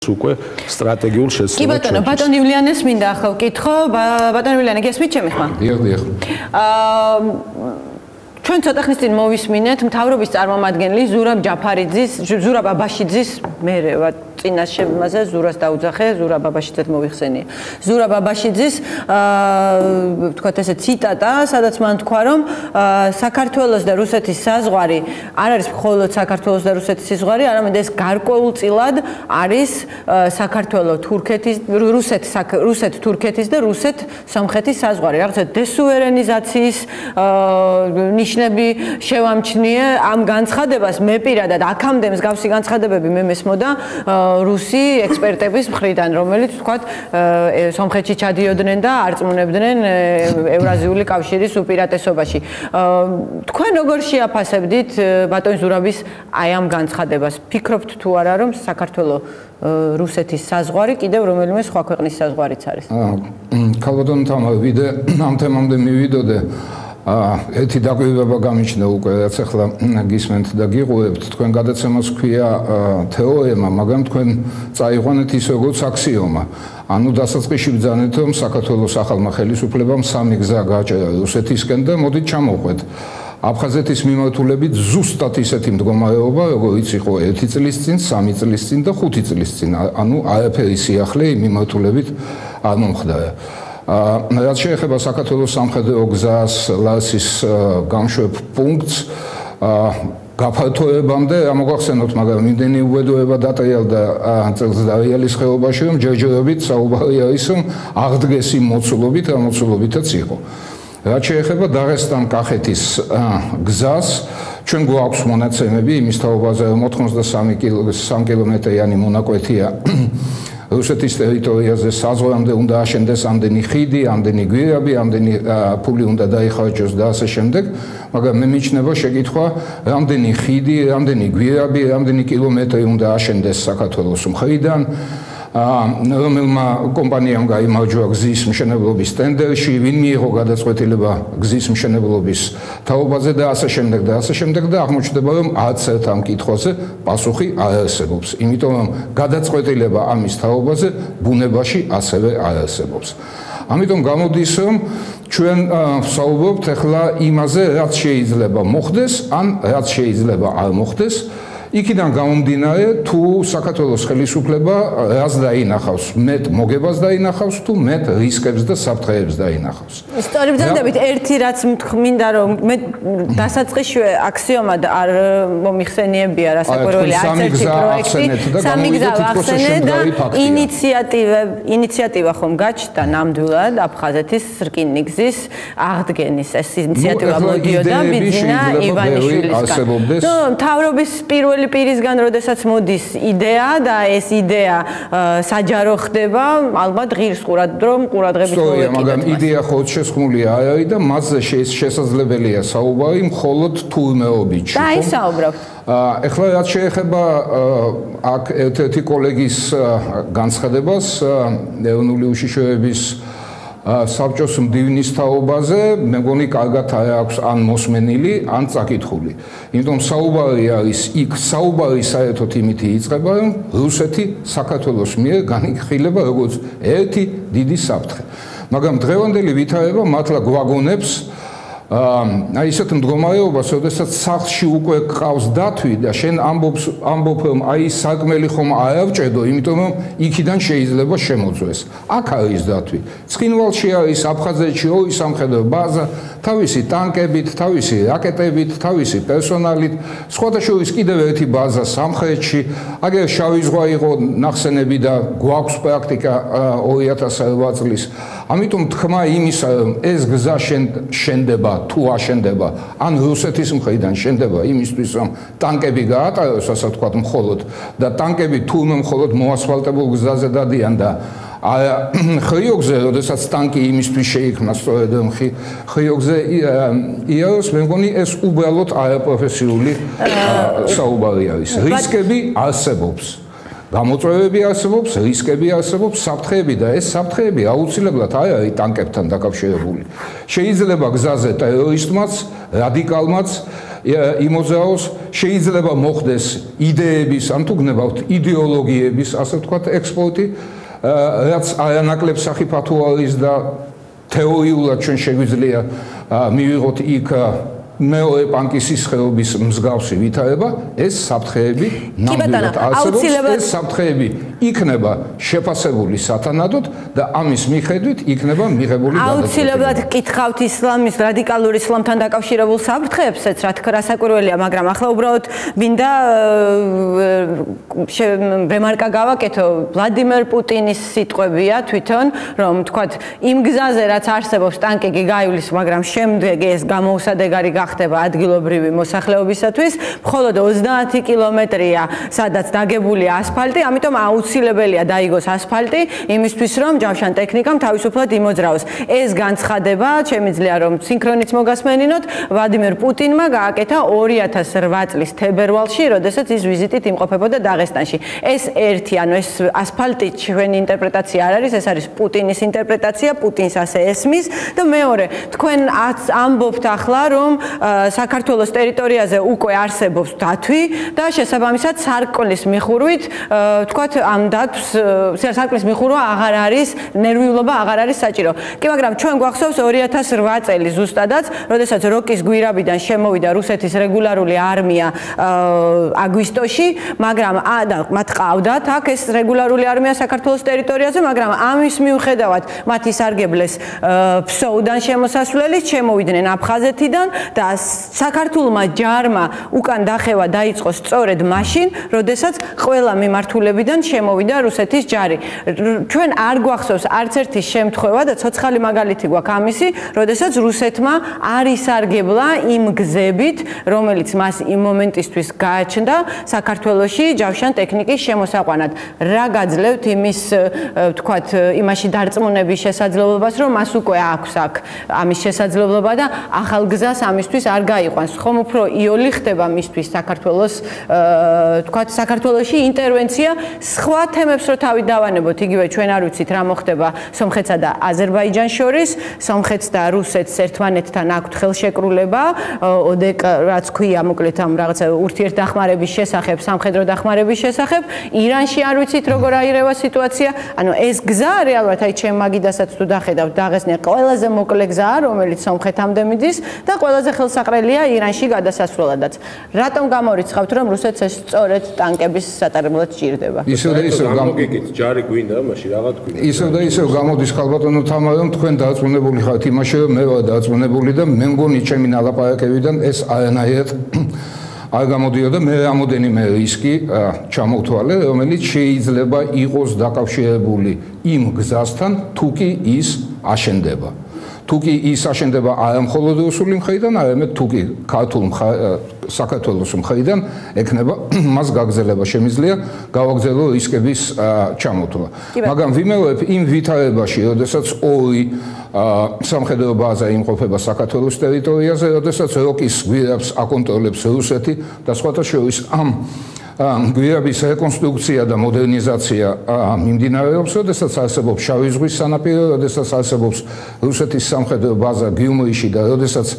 უკვე სტრატეგიულ შეცდომას. კი ბატონო, ბატონ ივლიანეს მინდა ახლა ვკითხო, ბატონ ივლიანე, გესმით ჩემი ხმა? დიახ, დიახ. აა ჩვენ ცოტა ხნის წინ მოვისმინეთ მთავრობის წარმომადგენელი ზურაბ ჯაფარიძის, ზურაბ აბაშიძის, მე ვარ წინაშემაზე ზურას დაუძახე, ზურა ბაბაშიძეთ მოვიხსენია. ზურა ბაბაშიძის აა თქვათ ესე ციტატა, სადაც მან თქვა, რომ საქართველოს და რუსეთის საზღვარი არ არის მხოლოდ საქართველოს და რუსეთის საზღვარი, არამედ ეს გარკვეულწილად არის საქართველოს თურქეთის, რუსეთ რუსეთ თურქეთის და რუსეთ სომხეთის საზღვარი. რაღაცა დესუვერენიზაციის აა ნიშნები შევამჩნიე ამ განცხადებას მე პირადად აქამდე მსგავსი განცხადებები მე მესმოდა აა რუსი ექსპერტების მხრიდან, რომელიც თქვათ სომხეთში ჩადიოდნენ და არწმუნებდნენ ევრაზიული კავშირის უპირატესობაში. თქვენ როგორ შეაფასებდით ბატონ ზურაბის აი ამ განცხადებას? ფიქრობთ თუ არა რომ საქართველოს რუსეთის საზღვარი კიდევ რომელიმე სხვა ქვეყნის საზღვარიც არის? აა ქალბატონ თამა ვიდე ამ თემამდე მივიდოდე ერთი დაგვირება გამიჩნდა უკვე რაც ახლა გისმენთ და გიღვევთ თქვენ გადაცემას ქვია თეორემა მაგრამ თქვენ წაიყვანეთ ის როგორც აქსიომა. ანუ დასაწყისში ბძანეთ რომ საქართველოს ახალმა ხელისუფლებამ სამი გზა გააჭერა რუსეთისკენ და მოდით ჩამოვყვეთ აფხაზეთის მიმართულებით ზუსტად ისეთი მდგომარეობა როგორიც იყო 1 წლის წინ, 3 წლის წინ და 5 წლის წინ. ანუ არაფერი სიახლე მიმართულებით არ მომხდარა. აა რაც შეეხება საქართველოს სამხედრო გზას ლასის გამშვებ პუნქტს აა გაფართოებამდე ამოგახსენოთ მაგრამ იმდენი უედოება დატრიალდა წელს დაიალის ხეობაში რომ ჯერჯერობით საუბარი არის რომ აღდგეს იმ მოცულობით რა მოცულობითაც იყო. რაც შეეხება დაღესტან კახეთის გზას ჩვენ გვაქვს მონაცემები იმის თაობაზე 83 კილომეტრიანი მონაკვეთია რუსეთის ტერიტორიაზე საზღვარამდე უნდა აშენდეს ამდენი ხიდი, ამდენი გვირაბი, ამდენი ფული უნდა დაიხარჯოს და ასე შემდეგ, მაგრამ მე მიჩნევა შეკითხვა, რამდენი ხიდი, რამდენი გვირაბი, რამდენი კილომეტრი უნდა აშენდეს საქართველოს მხრიდან? რომელმა კომპანიამ გაიმარჯვა გზის მშენებლობის ტენდერში, ვინ მიიღო გადაწყვეტილება გზის მშენებლობის თაობაზე და ასე შემდეგ და ასე შემდეგ და აღმოჩნდება რომ არც ერთ ამ კითხვაზე პასუხი არ არსებობს. იმიტომ რომ გადაწყვეტილება ამის თაობაზე ბუნებაში ასევე არ არსებობს. ამიტომ გამოდის რომ ჩვენ ვსაუბრობთ ახლა იმაზე რაც შეიძლება მოხდეს ან რაც შეიძლება არ მოხდეს იქიდან გამომდინარე თუ საქართველოს ხელისუფლება რას დაინახავს? მეტ მოგებას დაინახავს თუ მეტ რისკებს და საფრთხეებს დაინახავს? ისტორიებს ძანდებით ერთი რაც მინდა რომ მე დასაწყისშივე აქსიომად არ მომიხსენიებია რასაკვირველი არც ერთი პროექტი. სამი გზა ახსენე და ინიციატივა ინიციატივა ხომ გაჩნდა ნამდვილად აფხაზეთის რკინიგზის აღდგენის ეს ინიციატივა მოდიოდა ბიძინა ივანიშვილისგან. ნუ თავრობის პირველი პირველი პირისგან, როდესაც მოდის იდეა და ეს იდეა საჯარო ხდება, ალბათ ღირს ყურად რომ ყურადღებით მოვეკიდეთ. სწორია, მაგრამ იდეა ხო შესხმული არ არის და მასზე შესაძლებელია საუბარი მხოლოდ თურმეობით. და ის საუბრობთ. ეხლა რაც შეეხება აქ ერთ-ერთი კოლეგის განცხადებას, ეროვნული უშიშროების საბჭოს მდივნის თაობაზე მე მგონი კარგად აქვს ან მოსმენილი ან წაკითხული. იმიტომ საუბარი არის იქ საუბარი საერთოდ იმით იწყება რომ რუსეთი საქართველოს მიერ განიხილება როგორც ერთი დიდი საფრთხე. მაგრამ დღევანდელი ვითარება მართლა გვაგონებს აი ისეთ მდგომარეობას, როდესაც სახლში უკვე ყავს დათვი და შენ ამბობს ამბობ რომ აი საკმელი ხომ არავჭედო, იმიტომ რომ იქიდან შეიძლება შემოძვეს. აქ არის დათვი. ცხინვალში არის აფხაზეთში ორი სამხედრო ბაზა, თავისი ტანკებით, თავისი რაკეტებით, თავისი პერსონალით, სხვადასხვა კიდევ ერთი ბაზა სამხრეთში. აგერ შავი ზღვა იყო ნახსენები და გვაქვს პრაქტიკა 2008 წლის. ამიტომ თქმა იმისა, რომ ეს გზა შენდება თუ აშენდება, ან რუსეთის მხრიდან შენდება იმისთვის, რომ ტანკები გაატაროს, ასე ვთქვათ, მხოლოდ და ტანკები თურმე მხოლოდ მოასფალტებულ გზაზე დადიან და აი ხიოგზე, როდესაც ტანკი იმისთვის შეიქმნა, სწორედ ხიოგზე იაროს მე მგონი ეს უბრალოდ არაპროფესიული საუბარი არის. რისკები არსებობს. გამოწვევები არსებობს, რისკები არსებობს, საფრთხეები და ეს საფრთხეები აუცილებლად არ არის ტანკებთან დაკავშირებული. შეიძლება გზაზე ტერორისტმაც, რადიკალმაც იმოზაოს შეიძლება მოხდეს იდეების ან თუ გნებავთ იდეოლოგიების ასე ვთქვათ ექსპორტი რაც არანაკლებ საფათო არის და თეორიულად ჩვენ შეგვიძლია მივიღოთ იქ მეორე პანკის სისხლების მსგავსი ვითარება, ეს საფრთხეები ნამდვილად არსებობს. ეს საფრთხეები იქნება შეფასებული სათანადოდ და ამის მიხედვით იქნება მიღებული გადაწყვეტილება. აუცილებლად კითხავთ ისლამის რადიკალურ ისლამთან დაკავშირებულ საფრთხეებსაც, რა თქმა უნდა, საკურველია, მაგრამ ახლა უბრალოდ მინდა რემარკა გავაკეთო ვლადიმერ პუტინის სიტყვებია თვითონ, რომ თქვათ იმ გზაზე რაც არსებობს ტანკი გაივლის, მაგრამ შემდეგ ეს გამოუსადეგარი გახ ხდება ადგილობრივი მოსახლეობისათვის, მხოლოდ 30 კილომეტრია, სადაც დაგებულია ასფალტი, ამიტომ აუცილებელია დაიგოს ასფალტი იმისთვის, რომ ჯავშან ტექნიკამ თავისუფლად იმოძრაოს. ეს განცხადება, შემიძლია რომ სინქრონიც მოგასმენინოთ, ვლადიმერ პუტინმა გააკეთა 2008 წლის თებერვალში, როდესაც ის ვიზიტით იმყოფებოდა დაღესტანში. ეს ერთი, ანუ ეს ასფალტი ჩვენი ინტერპრეტაცია არ არის, ეს არის პუტინის ინტერპრეტაცია, პუტინს ასე ესმის და მეორე, თქვენ ამბობთ ახლა, რომ საქართველოს ტერიტორიაზე უკვე არსებობს დათვი და შესაბამისად სარკლის მიხურვით თქვათ ამ დათვს სარკლის მიხურვა აღარ არის ნერვიულობა აღარ არის საჭირო. კი მაგრამ ჩვენ გვახსოვს 2008 წელი ზუსტადაც, როდესაც როკის გვირაბიდან შემოვიდა რუსეთის რეგულარული არმია აგვისტოში, მაგრამ და მათ ყავდათ აქ ეს რეგულარული არმია საქართველოს ტერიტორიაზე, მაგრამ ამის მიუხედავად მათ ისარგებლეს ფსოუდან შემოსასვლელით, შემოვიდნენ აფხაზეთიდან და საქართველოსმა ჯარმა უკან დახევა დაიწყო სწორედ მაშინ, როდესაც ყველა მიმართულებიდან შემოვიდა რუსეთის ჯარი. ჩვენ არ გვახსოვს არც ერთი შემთხვევა და ცოცხალი მაგალითი გვაქვს ამისი, როდესაც რუსეთმა არ ისარგებლა იმ გზებით, რომელიც მას იმ მომენტისთვის გააჩნდა საქართველოსი ჯავშან ტექნიკის შემოსაყვანად. რა გაძლევთ იმის, ვთქვათ, იმაში დარწმუნების შესაძლებლობას, რომ მას უკვე აქვს აქ ამის შესაძლებლობა და ახალ გზას ამისთვის მისთვის არ გაიყვანს. ხომ უფრო იოლი ხდება მისთვის საქართველოს თქვა საქართველოსი ინტერვენცია სხვა თემებს რო თავი დავანებოთ, იგივე ჩვენ არ ვიცით რა მოხდება სომხეთსა და აზერბაიჯანს შორის, სომხეთს და რუსეთს ერთმანეთთან აქვთ ხელშეკრულება, ოდეკ რაც ქვია, მოკლედ ამ რაღაცა ურთიერთდახმარების შესახებ, სამხედრო დახმარების შესახებ, ირანში არ ვიცით როგორ აირევა სიტუაცია. ანუ ეს გზა რეალურად აი ჩემ მაგიდასაც თუ დახედავთ, დაღესნია ყველაზე მოკლე გზაა, რომელიც სომხეთამდე მიდის და ყველაზე ხელსაყრელია ირანში გადასასვლელადაც. რატომ გამორიცხავთ, რომ რუსეთს ეს სწორედ ტანკების სატარებლად ჭირდება? ისევ და ისევ გამოგიგით, ჯარი გვინდა, მაშინ რაღაც გვინდა. ისევ და ისევ გამოდის ხალბატონო თამარ, რომ თქვენ დააწმუნებული ხართ იმაში, რომ მე ვარ დააწმუნებული და მე მგონი ჩემი ნალაპარაკებიდან ეს არანაირად არ გამოდიოდა მე რამოდენიმე რისკი ჩამოვთვალე, რომელიც შეიძლება იყოს დაკავშირებული იმ გზასთან, თუ კი ის აშენდება. თუ კი ის აშენდება არა მხოლოდ რუსული მხრიდან, არამედ თუ კი ქართულ საქართველოს მხრიდან ექნება მას გაგზელება შემიძლია გავაგზელო რისკების ჩამოთვლა. მაგრამ ვიმეორებ იმ ვითარებაში, როდესაც ორი სამხედრო ბაზა იმყოფება საქართველოს ტერიტორიაზე, როდესაც როკის გვირაბს აკონტროლებს რუსეთი და სხვათა შორის ამ გვირაბის რეკონსტრუქცია და მოდერნიზაცია მიმდინარეობს, როდესაც არსებობს შავი ზღვის სანაპირო, როდესაც არსებობს რუსეთის სამხედრო ბაზა გიუმრიში და როდესაც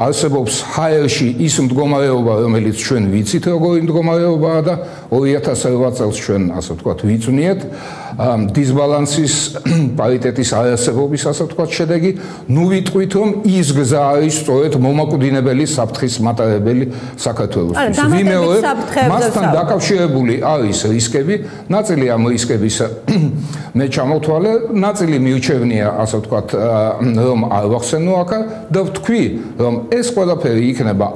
არსებობს ჰაერში ის მდგომარეობა, რომელიც ჩვენ ვიცით, როგორი მდგომარეობაა და 2008 წელს ჩვენ ასე ვთქვათ, ვიცნიეთ დისბალანსის პარიტეტის არასებობის ასე ვთქვათ შედეგი, ნუ ვიტყვით, რომ ის გზა არის სწორედ მომაკვდინებელი საფრთხის მატარებელი საქართველოს. ვიმეორებ, მასთან დაკავშირებული არის რისკები, ნაწილი ამ რისკების მე ჩამოთვალე, ნაწილი მიუჩევნია ასე ვთქვათ, რომ არ ვახსენო აქა და ვთქვი, რომ ეს ყველაფერი იქნება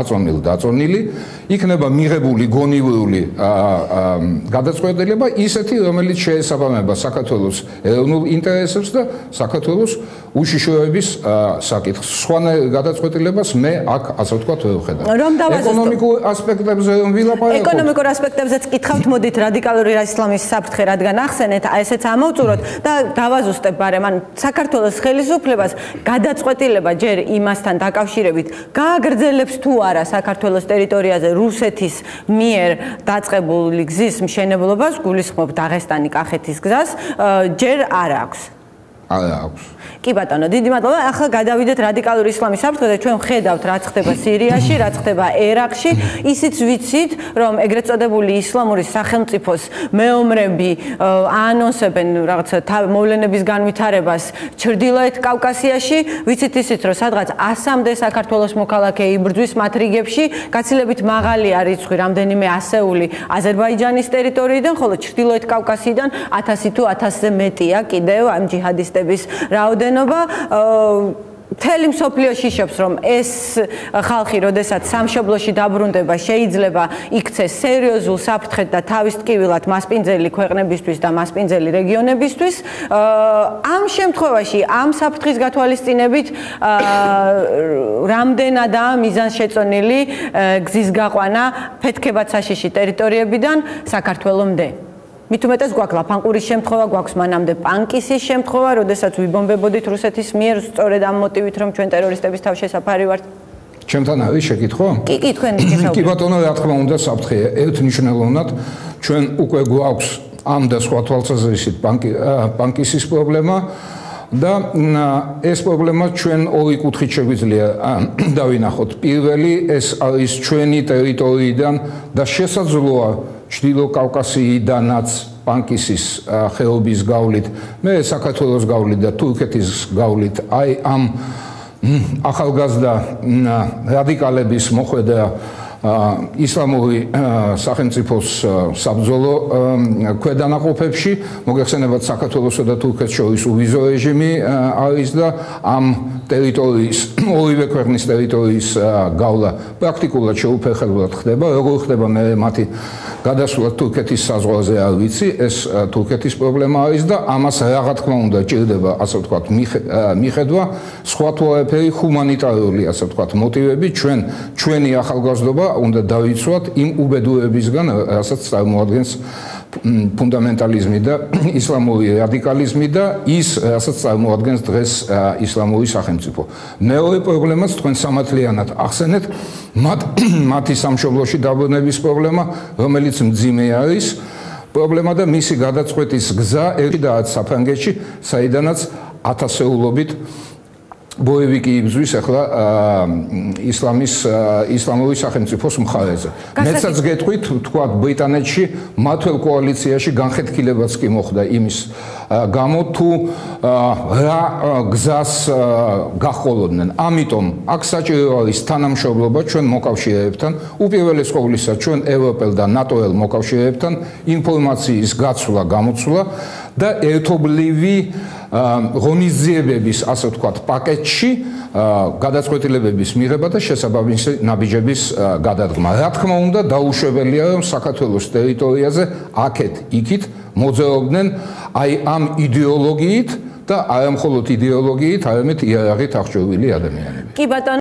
აწონილ დაწონილი, იქნება მიღებული გონივრული გადაწყვეტილება ისეთი, რომელიც შეესაბამება საქართველოს ეროვნულ ინტერესებს და საქართველოს უშიშროების საკითხს. სხვანა გადაწყვეტილებას მე აქ ასე ვთქვათ ვერ ვხედავ. რომ დავაზუსტო ეკონომიკურ ასპექტებზე რომ ვილაპარაკო. ეკონომიკურ ასპექტებზეც კითხავთ, მოდით რადიკალური ისლამის საფრთხე რადგან ახსენეთ, აი ესეც ამოვწუროთ და დავაზუსტებ ბარემ, ან საქართველოს ხელისუფლებას გადაწყვეტილება ჯერ იმასთან დაკავშირებით გააგრძელებს თუ არა საქართველოს ტერიტორიაზე რუსეთის მიერ დაწყებული გზის მშენებლობას, გულისხმობ დაღესტანი კახეთის გზას, ჯერ არ აქვს. არ აქვს. კი ბატონო, დიდი მადლობა. ახლა გადავიდეთ რადიკალური ისლამის საფრთხეზე. ჩვენ ხედავთ, რაც ხდება სირიაში, რაც ხდება ერაყში. ისიც ვიცით, რომ ეგრეთ წოდებული ისლამური სახელმწიფოს მეომრები აანონსებენ რაღაცა მოვლენების განვითარებას ჩრდილოეთ კავკასიაში. ვიცით ისიც, რომ სადღაც 100-მდე საქართველოს მოქალაქე იბრძვის მათ რიგებში, გაცილებით მაღალი არის რიცხვი, რამდენიმე ასეული აზერბაიჯანის ტერიტორიიდან, ხოლო ჩრდილოეთ კავკასიიდან 1000 თუ 1000-ზე მეტია კიდევ ამ ჯიჰადისტების რაოდენობა. რაოდენობა მთელი მსოფლიოში იშობს რომ ეს ხალხი როდესაც სამშობლოში დაბრუნდება შეიძლება იქცეს სერიოზულ საფრთხედ და თავის ტკივილად მასპინძელი ქვეყნებისთვის და მასპინძელი რეგიონებისთვის ამ შემთხვევაში ამ საფრთხის გათვალისწინებით რამდენადაა მიზანს შეწონილი გზის გაყვანა ფეთქებად საშიში ტერიტორიებიდან საქართველოსამდე მით უმეტეს გვაქვს ლაფანყურის შემთხვევა, გვაქვს მანამდე პანკისის შემთხვევა, როდესაც ვიბომბებოდით რუსეთის მიერ სწორედ ამ მოტივით, რომ ჩვენ ტერორისტების თავშესაფარი ვართ. ჩემთან არის შეკითხვა? კი, კი, თქვენ გესაუბრეთ. კი ბატონო, რა თქმა უნდა, საფრთხეა. ერთნიშნულოვნად ჩვენ უკვე გვაქვს ამ და სხვა თვალსაზრისით პანკი პანკისის პრობლემა. და ეს პრობლემა ჩვენ ორი კუთხით შეგვიძლია დავინახოთ. პირველი ეს არის ჩვენი ტერიტორიიდან და შესაძლოა ჩრდილო კავკასიიდანაც პანკისის ხეობის გავლით, მე საქართველოს გავლით და თურქეთის გავლით, აი ამ ახალგაზრდა რადიკალების მოხვედრა ისლამური სახელმწიფოს საბრძოლო ქვედანაყოფებში. მოგეხსენებათ საქართველოსა და თურქეთს შორის უვიზო რეჟიმი არის და ამ ტერიტორიის ორივე ქვეყნის ტერიტორიის გავლა პრაქტიკულად შეუფერხებლად ხდება. როგორ ხდება მე მათი გადასვლა თურქეთის საზღვარზე არ ვიცი. ეს თურქეთის პრობლემა არის და ამას რა თქმა უნდა ჭირდება ასე ვთქვათ მიხედვა. სხვა თვალფერი ჰუმანიტარული ასე ვთქვათ მოტივები ჩვენ ჩვენი ახალგაზრდობა უნდა დავიცვათ იმ უბედურებისგან რასაც წარმოადგენს ფუნდამენტალიზმი და ისლამური რადიკალიზმი და ის რასაც წარმოადგენს დღეს ისლამური სახელმწიფო. მეორე პრობლემაც თქვენ სამართლიანად ახსენეთ მათ მათი სამშობლოში დაბრუნების პრობლემა, რომელიც მძიმე არის. პრობლემა და მისი გადაწყვეტის გზა ერთადაც საფრანგეთში, საიდანაც ათასეულობით ბოევიკი იბზვის ახლა ისლამის ისლამური სახელმწიფოს მხარეზე. მეცაც გეტყვით, თქვა ბრიტანეთში მათველ კოალიციაში განხეთქილებაც კი მოხდა იმის გამო თუ რა გზას გახოლოდნენ. ამიტომ აქ საჭირო არის თანამშრომლობა ჩვენ მოკავშირეებთან, უპირველეს ყოვლისა ჩვენ ევროპელ და ნატოელ მოკავშირეებთან, ინფორმაციის გაცვლა, გამოცვლა და ერთობლივი ღონისძიებების, ასე ვთქვათ, პაკეტში გადაწყვეტილებების მიღება და შესაბამისი ნაბიჯების გადადგმა. რა თქმა უნდა, დაუშვებელია, რომ საქართველოს ტერიტორიაზე აქეთ, იქით მოძრაობდნენ აი ამ იდეოლოგიით და არა მხოლოდ იდეოლოგიით, არამედ იარაღით აღჭურვილი ადამიანები. კი ბატონო